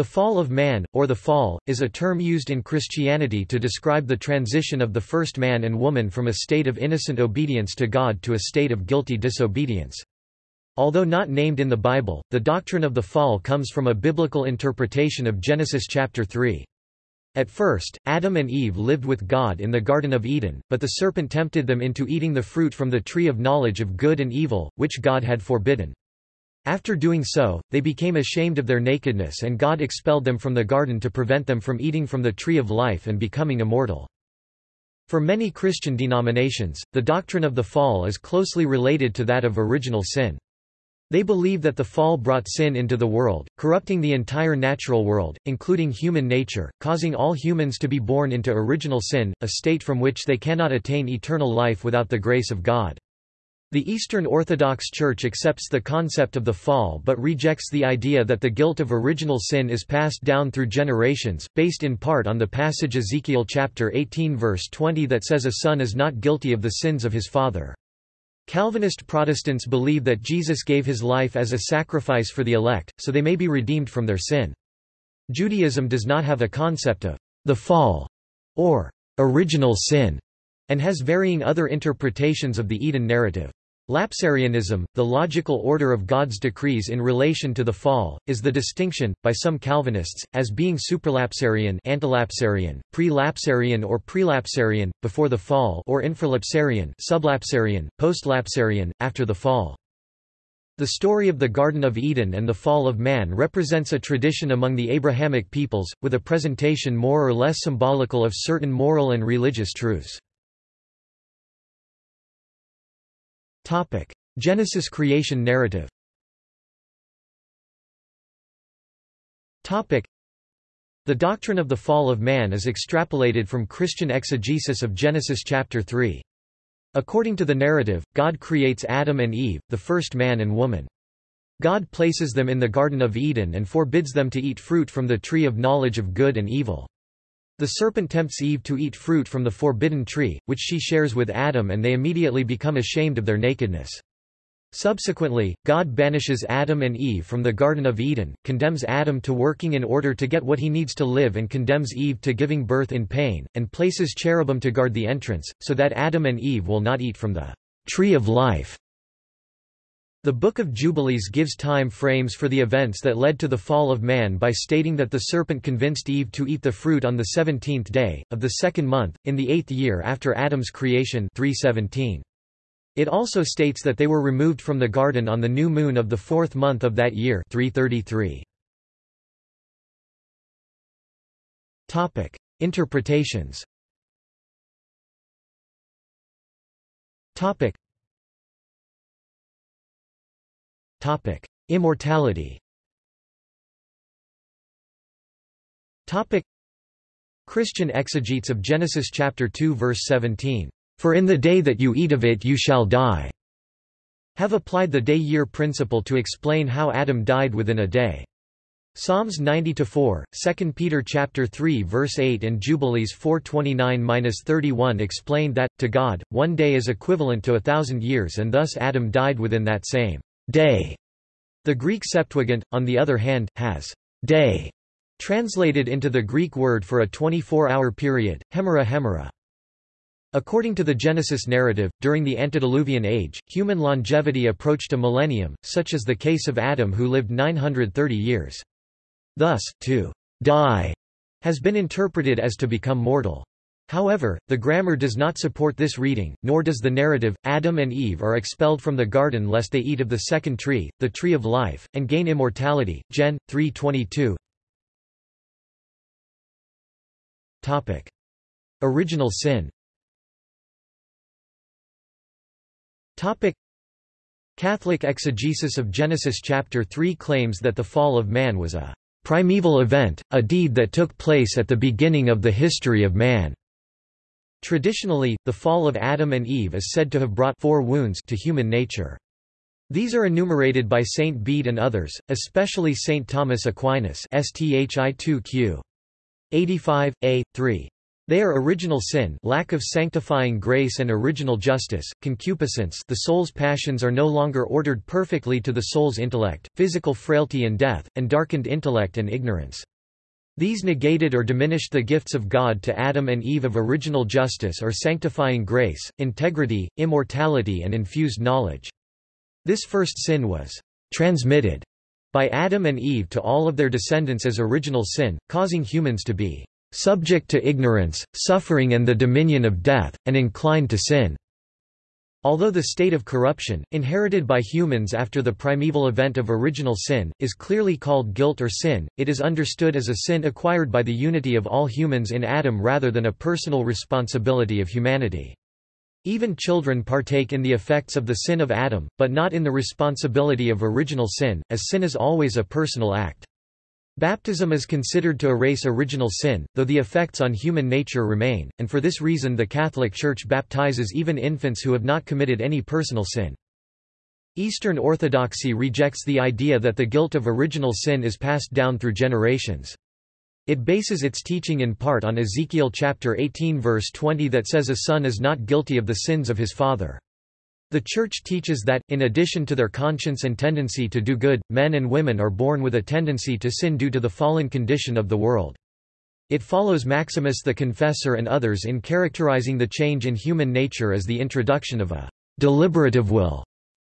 The fall of man, or the fall, is a term used in Christianity to describe the transition of the first man and woman from a state of innocent obedience to God to a state of guilty disobedience. Although not named in the Bible, the doctrine of the fall comes from a biblical interpretation of Genesis chapter 3. At first, Adam and Eve lived with God in the Garden of Eden, but the serpent tempted them into eating the fruit from the tree of knowledge of good and evil, which God had forbidden. After doing so, they became ashamed of their nakedness and God expelled them from the garden to prevent them from eating from the tree of life and becoming immortal. For many Christian denominations, the doctrine of the fall is closely related to that of original sin. They believe that the fall brought sin into the world, corrupting the entire natural world, including human nature, causing all humans to be born into original sin, a state from which they cannot attain eternal life without the grace of God. The Eastern Orthodox Church accepts the concept of the fall but rejects the idea that the guilt of original sin is passed down through generations, based in part on the passage Ezekiel chapter 18 verse 20 that says a son is not guilty of the sins of his father. Calvinist Protestants believe that Jesus gave his life as a sacrifice for the elect, so they may be redeemed from their sin. Judaism does not have a concept of the fall or original sin, and has varying other interpretations of the Eden narrative. Lapsarianism, the logical order of God's decrees in relation to the fall, is the distinction, by some Calvinists, as being supralapsarian antelapsarian, pre-lapsarian or prelapsarian, before the fall or infralapsarian sublapsarian, postlapsarian, after the fall. The story of the Garden of Eden and the fall of man represents a tradition among the Abrahamic peoples, with a presentation more or less symbolical of certain moral and religious truths. Genesis creation narrative. Topic: The doctrine of the fall of man is extrapolated from Christian exegesis of Genesis chapter 3. According to the narrative, God creates Adam and Eve, the first man and woman. God places them in the Garden of Eden and forbids them to eat fruit from the tree of knowledge of good and evil. The serpent tempts Eve to eat fruit from the forbidden tree, which she shares with Adam and they immediately become ashamed of their nakedness. Subsequently, God banishes Adam and Eve from the Garden of Eden, condemns Adam to working in order to get what he needs to live and condemns Eve to giving birth in pain, and places cherubim to guard the entrance, so that Adam and Eve will not eat from the tree of life. The Book of Jubilees gives time frames for the events that led to the fall of man by stating that the serpent convinced Eve to eat the fruit on the seventeenth day, of the second month, in the eighth year after Adam's creation 317. It also states that they were removed from the garden on the new moon of the fourth month of that year 333. Topic. Interpretations Topic. Immortality. Topic: Christian exegetes of Genesis chapter 2 verse 17, "For in the day that you eat of it you shall die." Have applied the day-year principle to explain how Adam died within a day. Psalms 90-4, 2 Peter chapter 3 verse 8 and Jubilees 429-31 explained that, to God, one day is equivalent to a thousand years and thus Adam died within that same day. The Greek Septuagint, on the other hand, has day translated into the Greek word for a 24-hour period, hemera hemera. According to the Genesis narrative, during the antediluvian age, human longevity approached a millennium, such as the case of Adam who lived 930 years. Thus, to die has been interpreted as to become mortal. However, the grammar does not support this reading, nor does the narrative, Adam and Eve are expelled from the garden lest they eat of the second tree, the tree of life, and gain immortality. Gen. 3.22 Topic: Original sin Topic: Catholic exegesis of Genesis chapter 3 claims that the fall of man was a primeval event, a deed that took place at the beginning of the history of man. Traditionally, the fall of Adam and Eve is said to have brought four wounds to human nature. These are enumerated by Saint Bede and others, especially Saint Thomas Aquinas STHI 2 Q. 85, a. 3. They are original sin lack of sanctifying grace and original justice, concupiscence the soul's passions are no longer ordered perfectly to the soul's intellect, physical frailty and death, and darkened intellect and ignorance. These negated or diminished the gifts of God to Adam and Eve of original justice or sanctifying grace, integrity, immortality and infused knowledge. This first sin was transmitted by Adam and Eve to all of their descendants as original sin, causing humans to be subject to ignorance, suffering and the dominion of death, and inclined to sin." Although the state of corruption, inherited by humans after the primeval event of original sin, is clearly called guilt or sin, it is understood as a sin acquired by the unity of all humans in Adam rather than a personal responsibility of humanity. Even children partake in the effects of the sin of Adam, but not in the responsibility of original sin, as sin is always a personal act. Baptism is considered to erase original sin, though the effects on human nature remain, and for this reason the Catholic Church baptizes even infants who have not committed any personal sin. Eastern Orthodoxy rejects the idea that the guilt of original sin is passed down through generations. It bases its teaching in part on Ezekiel chapter 18 verse 20 that says a son is not guilty of the sins of his father. The Church teaches that, in addition to their conscience and tendency to do good, men and women are born with a tendency to sin due to the fallen condition of the world. It follows Maximus the Confessor and others in characterizing the change in human nature as the introduction of a deliberative will,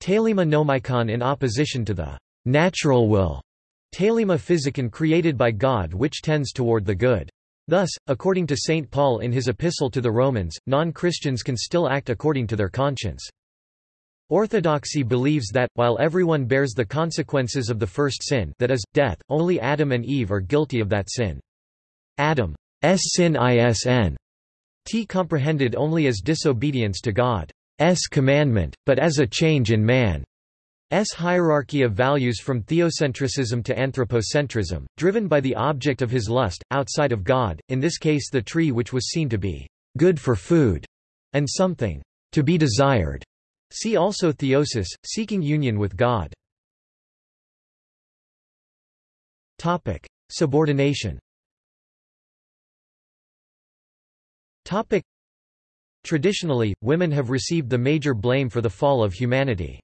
telema nomikon in opposition to the natural will, telema physicon created by God which tends toward the good. Thus, according to St. Paul in his epistle to the Romans, non-Christians can still act according to their conscience. Orthodoxy believes that, while everyone bears the consequences of the first sin that is, death, only Adam and Eve are guilty of that sin. Adam's sin isn. T comprehended only as disobedience to God's commandment, but as a change in man's hierarchy of values from theocentrism to anthropocentrism, driven by the object of his lust, outside of God, in this case the tree which was seen to be good for food, and something to be desired. See also theosis, seeking union with God. Topic: Subordination. Topic: Traditionally, women have received the major blame for the fall of humanity.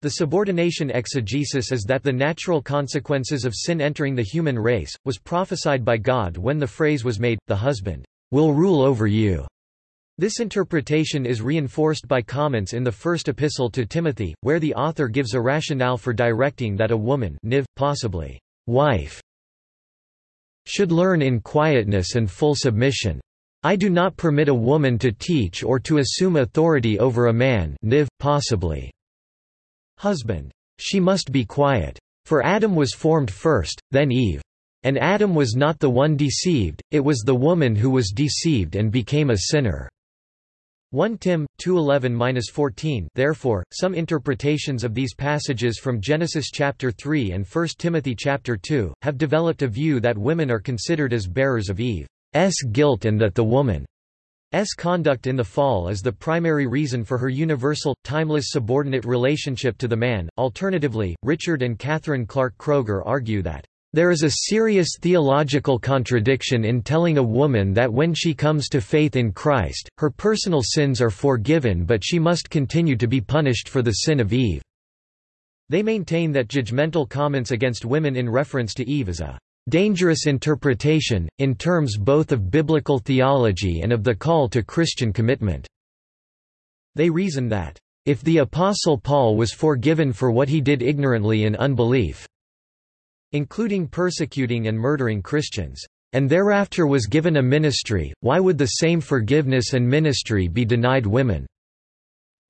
The subordination exegesis is that the natural consequences of sin entering the human race, was prophesied by God when the phrase was made, the husband will rule over you. This interpretation is reinforced by comments in the first epistle to Timothy, where the author gives a rationale for directing that a woman niv, possibly wife, should learn in quietness and full submission. I do not permit a woman to teach or to assume authority over a man niv, possibly husband. She must be quiet. For Adam was formed first, then Eve. And Adam was not the one deceived, it was the woman who was deceived and became a sinner. 1 Tim 2:11-14 Therefore some interpretations of these passages from Genesis chapter 3 and 1 Timothy chapter 2 have developed a view that women are considered as bearers of Eve's guilt and that the woman's conduct in the fall is the primary reason for her universal timeless subordinate relationship to the man. Alternatively, Richard and Catherine Clark Kroeger argue that there is a serious theological contradiction in telling a woman that when she comes to faith in Christ, her personal sins are forgiven but she must continue to be punished for the sin of Eve. They maintain that judgmental comments against women in reference to Eve is a dangerous interpretation, in terms both of biblical theology and of the call to Christian commitment. They reason that, if the Apostle Paul was forgiven for what he did ignorantly in unbelief, including persecuting and murdering Christians, and thereafter was given a ministry, why would the same forgiveness and ministry be denied women?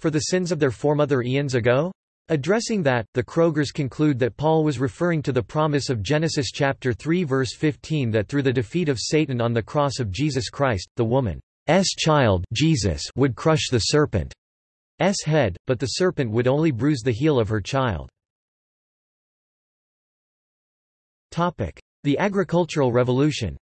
For the sins of their foremother eons ago? Addressing that, the Kroegers conclude that Paul was referring to the promise of Genesis chapter 3 verse 15 that through the defeat of Satan on the cross of Jesus Christ, the woman's child Jesus would crush the serpent's head, but the serpent would only bruise the heel of her child. The agricultural revolution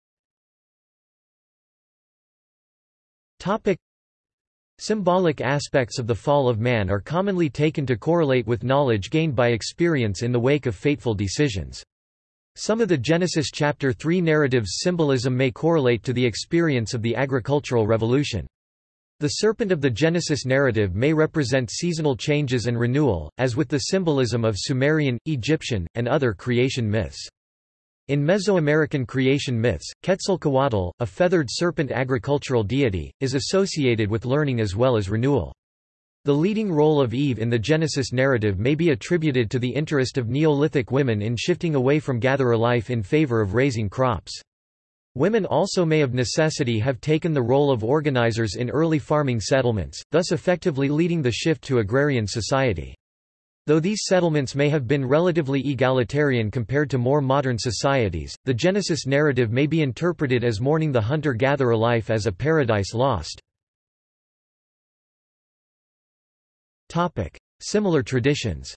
Symbolic aspects of the fall of man are commonly taken to correlate with knowledge gained by experience in the wake of fateful decisions. Some of the Genesis chapter 3 narrative's symbolism may correlate to the experience of the agricultural revolution. The serpent of the Genesis narrative may represent seasonal changes and renewal, as with the symbolism of Sumerian, Egyptian, and other creation myths. In Mesoamerican creation myths, Quetzalcoatl, a feathered serpent agricultural deity, is associated with learning as well as renewal. The leading role of Eve in the Genesis narrative may be attributed to the interest of Neolithic women in shifting away from gatherer life in favor of raising crops. Women also may of necessity have taken the role of organizers in early farming settlements, thus effectively leading the shift to agrarian society. Though these settlements may have been relatively egalitarian compared to more modern societies, the Genesis narrative may be interpreted as mourning the hunter-gatherer life as a paradise lost. Similar traditions.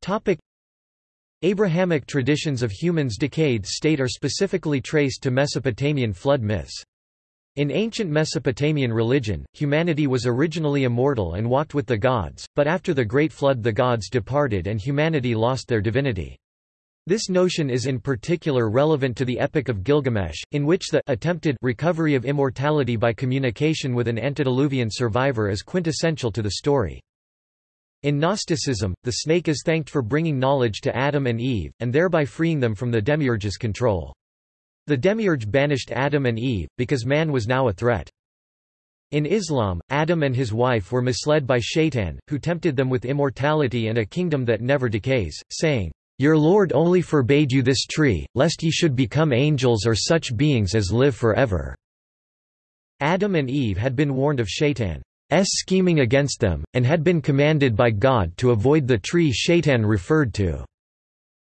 Topic: Abrahamic traditions of humans' decayed state are specifically traced to Mesopotamian flood myths. In ancient Mesopotamian religion, humanity was originally immortal and walked with the gods, but after the Great Flood the gods departed and humanity lost their divinity. This notion is in particular relevant to the Epic of Gilgamesh, in which the attempted recovery of immortality by communication with an antediluvian survivor is quintessential to the story. In Gnosticism, the snake is thanked for bringing knowledge to Adam and Eve, and thereby freeing them from the demiurge's control. The demiurge banished Adam and Eve, because man was now a threat. In Islam, Adam and his wife were misled by Shaitan, who tempted them with immortality and a kingdom that never decays, saying, your Lord only forbade you this tree, lest ye should become angels or such beings as live forever." Adam and Eve had been warned of Shaitan's scheming against them, and had been commanded by God to avoid the tree Shaitan referred to.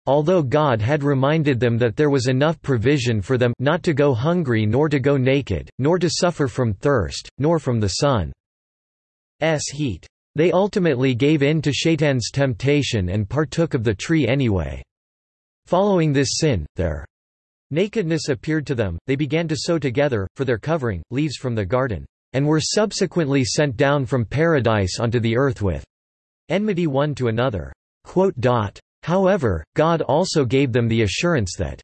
Although God had reminded them that there was enough provision for them not to go hungry nor to go naked, nor to suffer from thirst, nor from the sun's heat. They ultimately gave in to Shaitan's temptation and partook of the tree anyway. Following this sin, their nakedness appeared to them, they began to sew together, for their covering, leaves from the garden, and were subsequently sent down from paradise onto the earth with enmity one to another. However, God also gave them the assurance that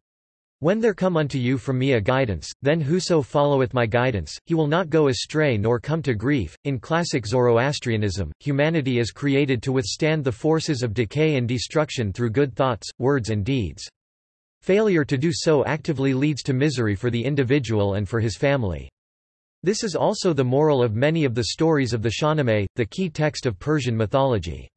when there come unto you from me a guidance, then whoso followeth my guidance, he will not go astray nor come to grief. In classic Zoroastrianism, humanity is created to withstand the forces of decay and destruction through good thoughts, words, and deeds. Failure to do so actively leads to misery for the individual and for his family. This is also the moral of many of the stories of the Shahnameh, the key text of Persian mythology.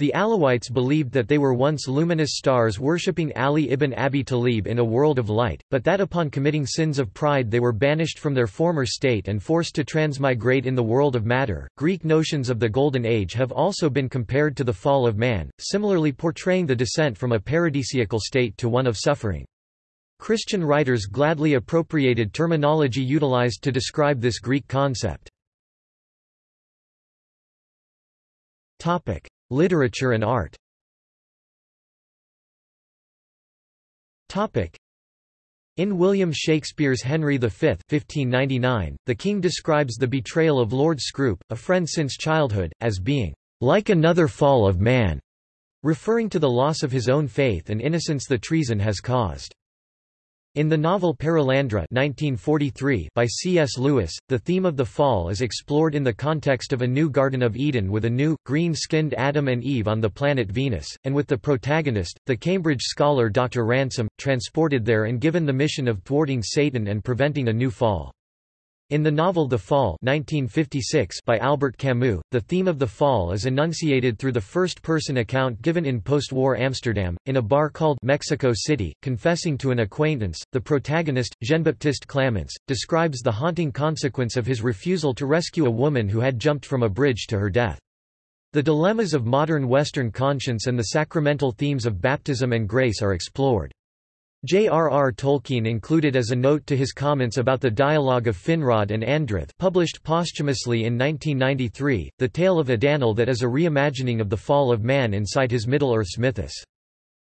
The Alawites believed that they were once luminous stars worshipping Ali ibn Abi Talib in a world of light, but that upon committing sins of pride they were banished from their former state and forced to transmigrate in the world of matter. Greek notions of the Golden Age have also been compared to the fall of man, similarly portraying the descent from a paradisiacal state to one of suffering. Christian writers gladly appropriated terminology utilized to describe this Greek concept. Topic: Literature and art in William Shakespeare's Henry V 1599, the king describes the betrayal of Lord Scrope, a friend since childhood, as being like another fall of man, referring to the loss of his own faith and innocence the treason has caused. In the novel Perelandra 1943 by C.S. Lewis, the theme of the fall is explored in the context of a new Garden of Eden with a new, green-skinned Adam and Eve on the planet Venus, and with the protagonist, the Cambridge scholar Dr. Ransom, transported there and given the mission of thwarting Satan and preventing a new fall. In the novel The Fall 1956 by Albert Camus, the theme of the fall is enunciated through the first-person account given in post-war Amsterdam, in a bar called Mexico City. Confessing to an acquaintance, the protagonist, Jean-Baptiste Clamence, describes the haunting consequence of his refusal to rescue a woman who had jumped from a bridge to her death. The dilemmas of modern Western conscience and the sacramental themes of baptism and grace are explored. J.R.R. Tolkien included as a note to his comments about the dialogue of Finrod and Andreth published posthumously in 1993, the tale of Adanel that is a reimagining of the fall of man inside his Middle-earth's mythos.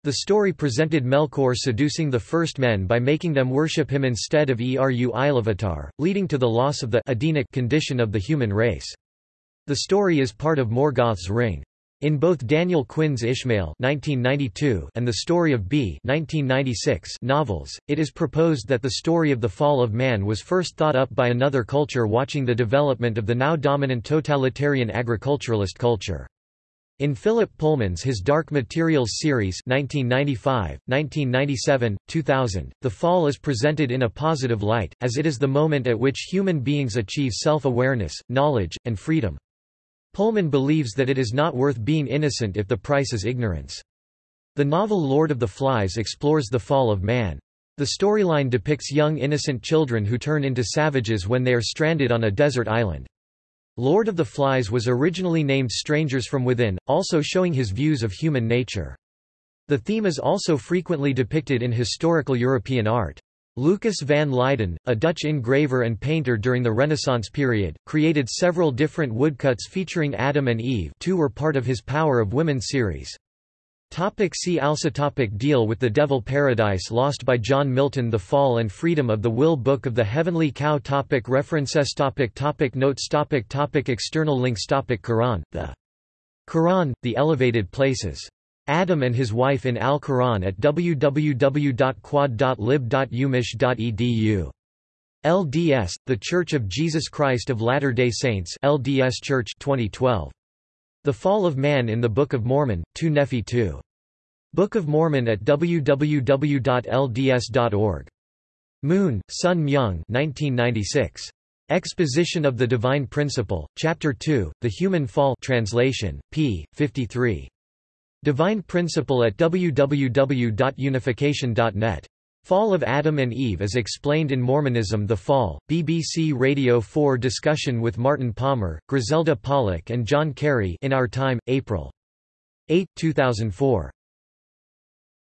The story presented Melkor seducing the first men by making them worship him instead of Eru Ilúvatar, leading to the loss of the Edenic condition of the human race. The story is part of Morgoth's Ring. In both Daniel Quinn's Ishmael (1992) and The Story of B (1996) novels, it is proposed that the story of the fall of man was first thought up by another culture watching the development of the now dominant totalitarian agriculturalist culture. In Philip Pullman's His Dark Materials series 1995, 1997, 2000, the fall is presented in a positive light, as it is the moment at which human beings achieve self-awareness, knowledge, and freedom. Pullman believes that it is not worth being innocent if the price is ignorance. The novel Lord of the Flies explores the fall of man. The storyline depicts young innocent children who turn into savages when they are stranded on a desert island. Lord of the Flies was originally named Strangers from Within, also showing his views of human nature. The theme is also frequently depicted in historical European art. Lucas van Leyden, a Dutch engraver and painter during the Renaissance period, created several different woodcuts featuring Adam and Eve two were part of his Power of Women series. Topic see also topic Deal with the Devil Paradise Lost by John Milton The Fall and Freedom of the Will Book of the Heavenly Cow topic References topic topic Notes topic topic External links topic Quran, the Quran, The Elevated Places Adam and his wife in Al-Quran at www.quod.lib.umich.edu. LDS, The Church of Jesus Christ of Latter-day Saints LDS Church 2012. The Fall of Man in the Book of Mormon, 2 Nephi 2. Book of Mormon at www.lds.org. Moon, Sun Myung 1996. Exposition of the Divine Principle, Chapter 2, The Human Fall translation, p. 53. Divine Principle at www.unification.net. Fall of Adam and Eve as explained in Mormonism The Fall, BBC Radio 4 discussion with Martin Palmer, Griselda Pollock and John Carey in Our Time, April 8, 2004.